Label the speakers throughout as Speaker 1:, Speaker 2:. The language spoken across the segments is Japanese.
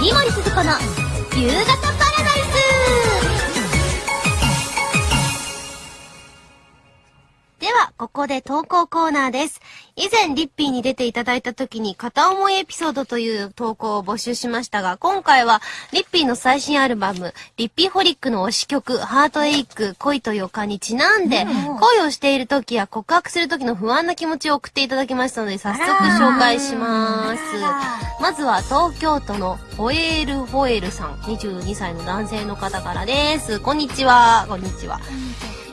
Speaker 1: 井森鈴子の夕方パラダイスでは、ここで投稿コーナーです。以前、リッピーに出ていただいた時に、片思いエピソードという投稿を募集しましたが、今回は、リッピーの最新アルバム、リッピーホリックの推し曲、ハートエイク、恋と予感にちなんで、恋をしている時や告白する時の不安な気持ちを送っていただきましたので、早速紹介します。まずは、東京都のホエールホエールさん、22歳の男性の方からです。こんにちは。こんにちは。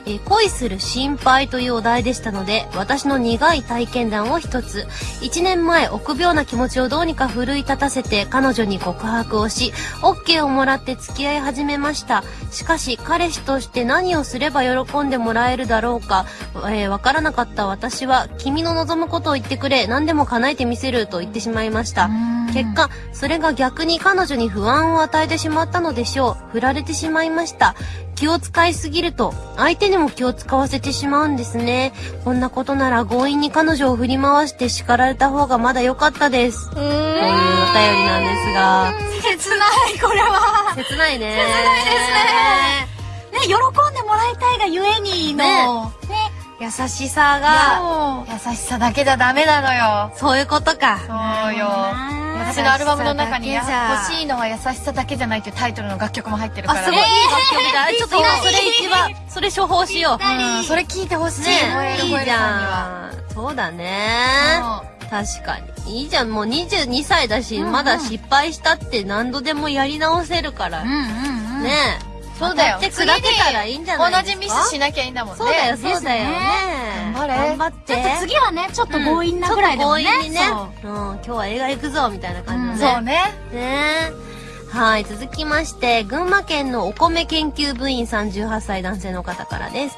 Speaker 1: えー恋する心配というお題でしたので、私の苦い体験談を一つ。1年前、臆病な気持ちをどうにか奮い立たせて、彼女に告白をし、OK をもらって付き合い始めました。しかし、彼氏として何をすれば喜んでもらえるだろうか、えーわからなかった私は、君の望むことを言ってくれ、何でも叶えてみせると言ってしまいました。結果、それが逆に彼女に不安を与えてしまったのでしょう。振られてしまいました。気を使いすぎると、相手にも気を使わせてしまうんですね。こんなことなら強引に彼女を振り回して叱られた方がまだ良かったです。というお便りなんですが、
Speaker 2: 切ない、これは。
Speaker 1: 切ないね。
Speaker 2: ね、喜んでもらいたいがゆえにの、ね、
Speaker 1: 優しさが、
Speaker 3: 優しさだけじゃダメなのよ。
Speaker 1: そういうことか。
Speaker 3: そうよ。私のアルバムの中に、欲しいのは優しさだけじゃないっていうタイトルの楽曲も入ってるか
Speaker 1: あ、
Speaker 3: ら
Speaker 1: すごいいい楽曲だ。ちょっと今それ一番、それ処方しよう。
Speaker 3: うん、それ聞いてほしい。
Speaker 1: ねいいじ。ゃん。そうだね。確かに。いいじゃん。もう22歳だし、まだ失敗したって何度でもやり直せるから。
Speaker 3: うんうんうん。
Speaker 1: ね
Speaker 3: そうだよ。
Speaker 1: やってくだけたらいいんじゃない
Speaker 3: 同じミスしなきゃいいんだもんね。
Speaker 1: そうだよ、そうだよね。
Speaker 3: 頑張れ
Speaker 1: 頑張って。
Speaker 2: ちょっと次はね、ちょっと強引なぐらいでもね。
Speaker 1: ちょっと強引にね。
Speaker 2: そう
Speaker 1: うん、今日は映画行くぞ、みたいな感じのね。
Speaker 3: そうね。
Speaker 1: ねはい、続きまして、群馬県のお米研究部員38歳男性の方からです。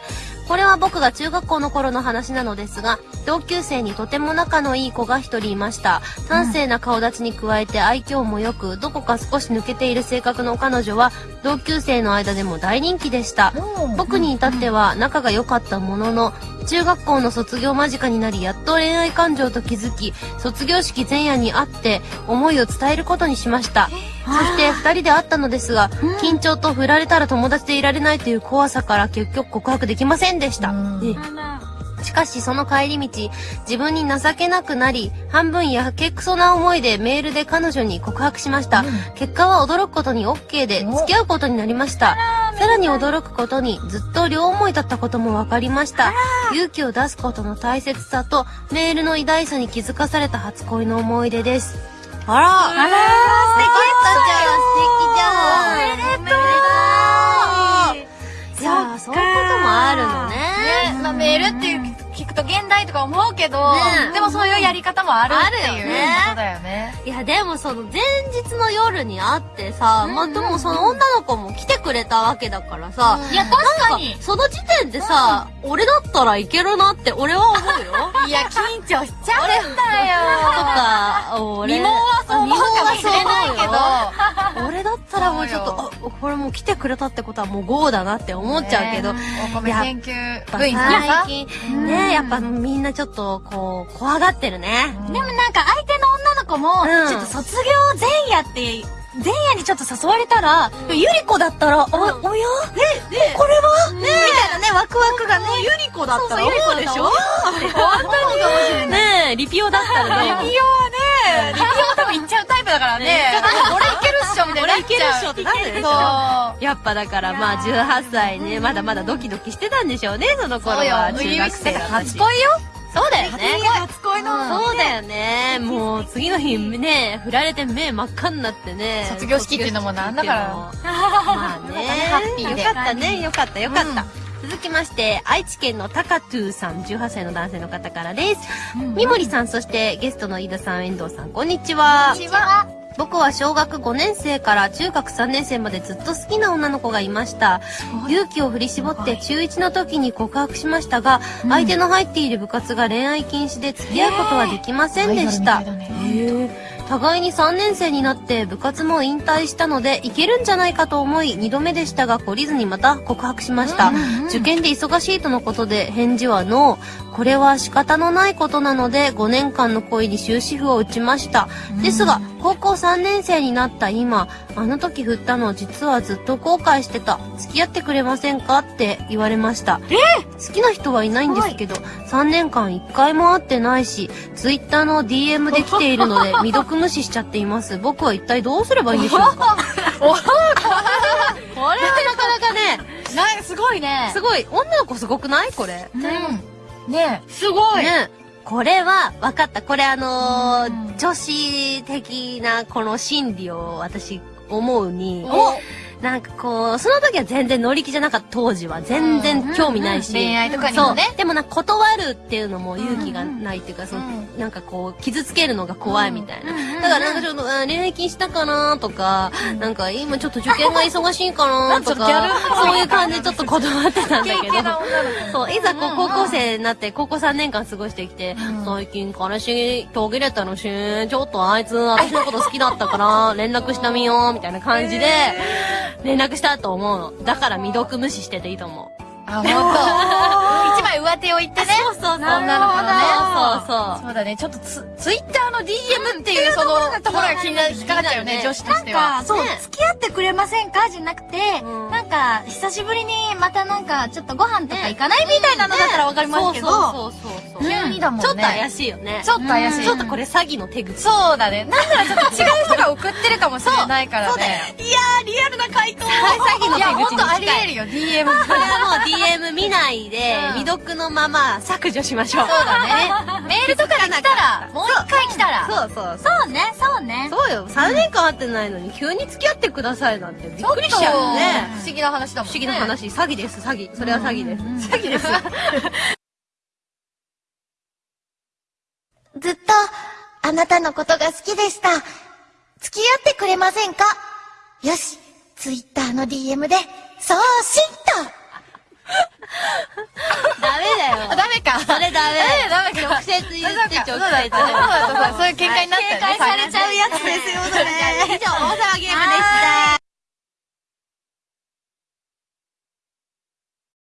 Speaker 1: これは僕が中学校の頃の話なのですが、同級生にとても仲のいい子が一人いました。端正な顔立ちに加えて愛嬌も良く、どこか少し抜けている性格の彼女は、同級生の間でも大人気でした。僕に至っては仲が良かったものの、中学校の卒業間近になりやっと恋愛感情と気づき卒業式前夜に会って思いを伝えることにしました。そして二人で会ったのですが緊張と振られたら友達でいられないという怖さから結局告白できませんでしたえしかしその帰り道、自分に情けなくなり、半分やけくそな思いでメールで彼女に告白しました。結果は驚くことに OK で付き合うことになりました。さらに驚くことにずっと両思いだったことも分かりました。勇気を出すことの大切さとメールの偉大さに気づかされた初恋の思い出です。あらあら素敵そういうこともあるのね。
Speaker 3: ね、まあメールっていう聞くと現代とか思うけど、
Speaker 1: ね
Speaker 3: でもそういうやり方もあるっていう
Speaker 1: ね
Speaker 3: ことだよね。
Speaker 1: いや、でもその前日の夜に会ってさ、まあ、でもその女の子も来てくれたわけだからさ、
Speaker 2: いや、確かに。
Speaker 1: その時点でさ、俺だったらいけるなって俺は思うよ。
Speaker 3: いや、緊張しちゃうんだ
Speaker 1: と
Speaker 3: よ。
Speaker 1: か、俺。
Speaker 3: そう思うかもしれないけど、
Speaker 1: ど、俺だったらもうちょっと、あ、これもう来てくれたってことはもう GO だなって思っちゃうけど、
Speaker 3: ねお米研究部員さんさ。
Speaker 1: 最近、ね、やっぱみんなちょっとこう、怖がってるね。
Speaker 2: でもなんか相手の女の子も、
Speaker 1: うん。
Speaker 2: ちょっと卒業前夜って、前夜にちょっと誘われたら、ゆり子だったら、お、おや？え、これは？ねみたいなね、ワクワクがね。ゆり子だったら、
Speaker 1: そうそう
Speaker 2: 思うでしょ？
Speaker 1: ねえ、リピオだったらね。
Speaker 3: リピオはね、リピオ多分行っちゃうタイプだからね。俺いけるっしょみたいにな。
Speaker 1: 俺いけるっしょってなるでしょ
Speaker 3: そう。
Speaker 1: やっぱだからまあ18歳ね、まだまだドキドキしてたんでしょうね、その頃は。中学生
Speaker 3: 初恋よ。
Speaker 1: そうだよね。
Speaker 3: 初恋の。
Speaker 1: そうだよね。もう次の日ね、振られて目真っ赤になってね。
Speaker 3: 卒業式っていうのもなんだから
Speaker 1: まあね。
Speaker 3: ハッピーで
Speaker 1: よかったね、よかった、よかった。続きまして、愛知県のタカトゥーさん、18歳の男性の方からです。三森さん、そしてゲストの飯田さん、遠藤さん、こんにちは。
Speaker 3: こんにちは。
Speaker 1: 僕は小学5年生から中学3年生までずっと好きな女の子がいました。勇気を振り絞って中1の時に告白しましたが、相手の入っている部活が恋愛禁止で付き合うことはできませんでした。
Speaker 3: アイドルみたいだね
Speaker 1: 互いに3年生になって部活も引退したのでいけるんじゃないかと思い2度目でしたが懲りずにまた告白しました。受験で忙しいとのことで返事はノー。これは仕方のないことなので5年間の恋に終止符を打ちました。ですが、高校3年生になった今、あの時振ったの実はずっと後悔してた。付き合ってくれませんかって言われました。好きな人はいないんですけど、3年間1回も会ってないし、ツイッターの DM で来ているので、未読無視しちゃっています。僕は一体どうすればいいんでしょうか？
Speaker 3: お
Speaker 1: これはなかなかね、
Speaker 3: なすごいね。
Speaker 1: すごい、女の子すごくない？これ。
Speaker 3: うん。ねすごい。
Speaker 1: ね。これは、分かった。これあのー
Speaker 3: うん
Speaker 1: 女子的なこの心理を私思うに、
Speaker 3: お
Speaker 1: なんかこう、その時は全然乗り気じゃなかった当時は。全然興味ないし。
Speaker 3: 恋愛とかに
Speaker 1: そう
Speaker 3: もね。。
Speaker 1: でもなんか断るっていうのも勇気がないっていうか、その、
Speaker 3: う
Speaker 1: なんかこう、傷つけるのが怖いみたいな。だからなんかちょっと、あ恋愛禁止したかなとか、なんか今ちょっと受験が忙しいかなと
Speaker 3: か
Speaker 1: そういう感じでちょっと断ってたんだけど。そう、いざこう高校生になって、高校3年間過ごしてきて、
Speaker 3: うん
Speaker 1: 最近彼氏途切れたのし、ちょっとあいつ私のこと好きだったから、連絡してみよう、みたいな感じで、連絡したと思うの。だから未読無視してていいと思う。
Speaker 3: あ、ほんと。一枚上手を言ってね。
Speaker 1: そうそうそう。
Speaker 3: 女の子のね。
Speaker 1: そうそう。
Speaker 3: そうだね。ちょっとツ、ツイッターの DM っていうそのところが気にな引っかかっちゃうよね、女子と
Speaker 2: なん
Speaker 3: しては。
Speaker 2: か、そう、
Speaker 1: ね
Speaker 2: 付き合ってくれませんか？じゃなくて、
Speaker 1: うん
Speaker 2: なんか、久しぶりにまたなんか、ちょっとご飯とか行かないみたいなのだったらわかりますけど、
Speaker 1: そうそうそうそう。
Speaker 3: 急にだもんね。
Speaker 1: ちょっと怪しいよね。
Speaker 3: ちょっと怪しい。
Speaker 1: ちょっとこれ詐欺の手口。
Speaker 3: そうだね。なんならちょっと違う人が送ってるかもしれないからね。
Speaker 2: いやー、リアルな回答
Speaker 1: 詐欺の
Speaker 3: いや、
Speaker 1: 手口に
Speaker 3: ほんとあり
Speaker 1: 近い。
Speaker 3: えるよ、DM。
Speaker 1: これはもう DM 見ないで、
Speaker 3: うん
Speaker 1: 未読のまま削除しましょう。
Speaker 3: そうだね。メールとかで来たら、もう一回来たら。
Speaker 1: そうそうそう。
Speaker 2: そうね、そうね。
Speaker 1: そうよ。3年間会ってないのに急に付き合ってくださいなんてびっくりしちゃうよね。
Speaker 3: 不思議な話だもんね。
Speaker 1: 不思議な話。詐欺です、詐欺。それは詐欺です。詐欺です。
Speaker 4: ずっと、あなたのことが好きでした。付き合ってくれませんか？よし、ツイッターの DM で、送信と
Speaker 1: ダメだよ。
Speaker 3: ダメか。
Speaker 1: それダメ。
Speaker 3: ダメか。
Speaker 1: 直接言って直接。
Speaker 3: そうだそうだそうだそういう喧嘩になったよね。
Speaker 2: 警戒されちゃうやつですよ、それ。
Speaker 1: 以上、大